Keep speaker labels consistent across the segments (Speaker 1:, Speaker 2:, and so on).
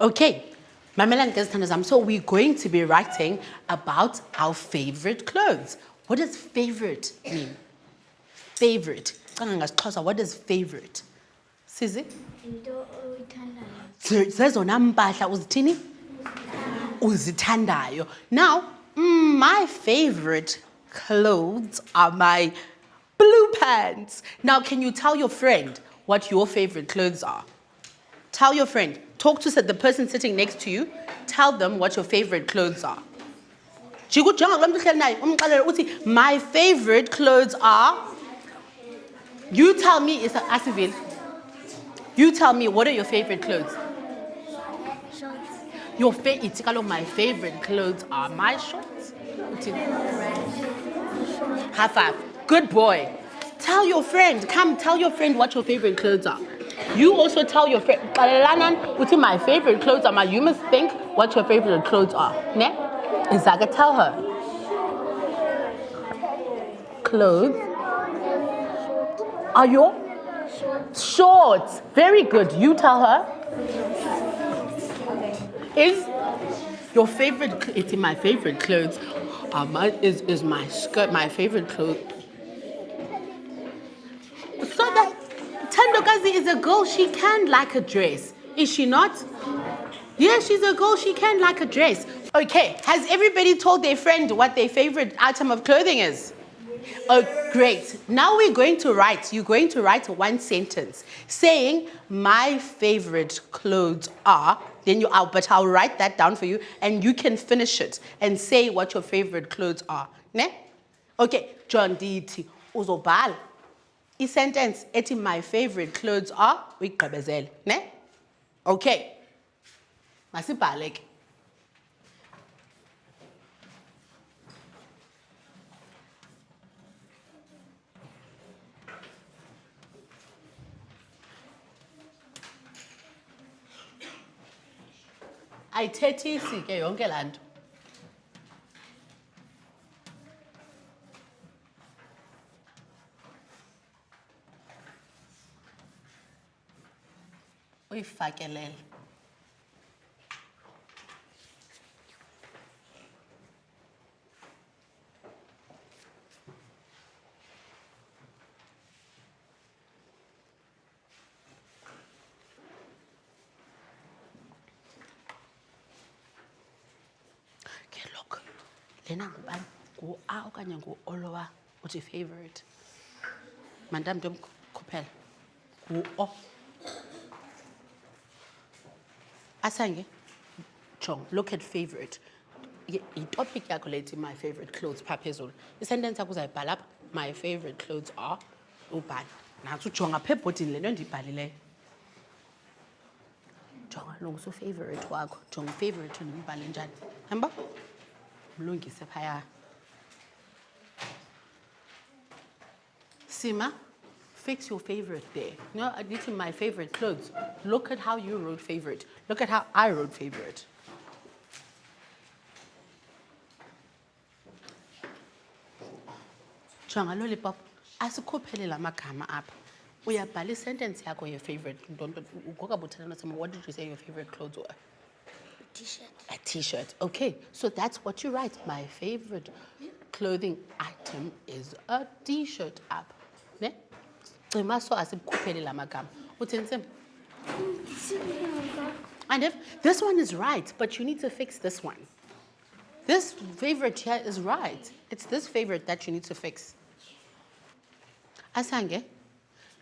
Speaker 1: Okay, Mamelani Gezithandazam, so we're going to be writing about our favorite clothes. What does favorite mean? Favorite. What does favorite? Sizi? Zezona mpahla uzithini? Uzithandayo. Now, mm, my favorite clothes are my blue pants. Now, can you tell your friend what your favorite clothes are? Tell your friend. Talk to the person sitting next to you. Tell them what your favorite clothes are. My favorite clothes are. You tell me, is Asivile. You tell me, what are your favorite clothes? Your fa- ithi my favorite clothes are my shorts. High five. Good boy. Tell your friend, come tell your friend what your favorite clothes are. You also tell your friend, "Xelelana uthi my favorite clothes are my, you must think what your favorite clothes are. Ne? Izaka, tell her. Clothes are your shorts. Very good. You tell her. Is your favorite, it's in my favorite clothes. My, is, is my skirt my favorite clothes? Tandokazi is a girl, she can like a dress. Is she not? Yeah, she's a girl, she can like a dress. Okay, has everybody told their friend what their favorite item of clothing is? Oh, great. Now we're going to write, you're going to write one sentence saying, My favorite clothes are, then you, I'll, but I'll write that down for you and you can finish it and say what your favorite clothes are. Ne? Okay, John Diti, uzobhala. I-sentence ethi my favorite clothes are uyigqibezele, ne? Okay. Masibhale ke. Ayithethisi ke yonke laa nto. Uyifakelele. Okay, look. Lena ngubani? Ngu-A okanye ngu-Olowa uthi favorite. Mandam ndomkhuphela. Ngu-O. Asange. Chong, look at favorite. Y- Itopic yakho lethi my favorite clothes pha phezulu. I-sentence yakho uzayibhala apha. My favorite clothes are ubhali. Nathi ujonga pha ebhodini le nto ndiyibhalileyo. jonga lungisa ufavorite wakho jonga ufavorite ndimbhale njani hamba mlungise phaya sima fix your favorite there you know this is my favorite clothes. Look at how you wrote favorite. Look at how i wrote favorite. Jonga lollipop asikhuphele la magama apha. Uyabhala isentence yakho ye-favorite ngokabuthelana sama what did you say your favorite clothes were?
Speaker 2: T-shirt.
Speaker 1: A t-shirt. Okay so that's what you write. My favorite clothing item is a t-shirt up ne cima so asikhuphele la magama. Uthini sim and if this one is right but you need to fix this one. This favorite here is right. It's this favorite that you need to fix. Asange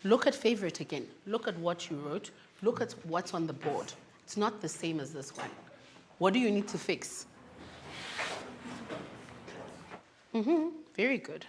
Speaker 1: look at favorite again. Look at what you wrote. Look at what's on the board. It's not the same as this one. What do you need to fix? Mm-hmm. very good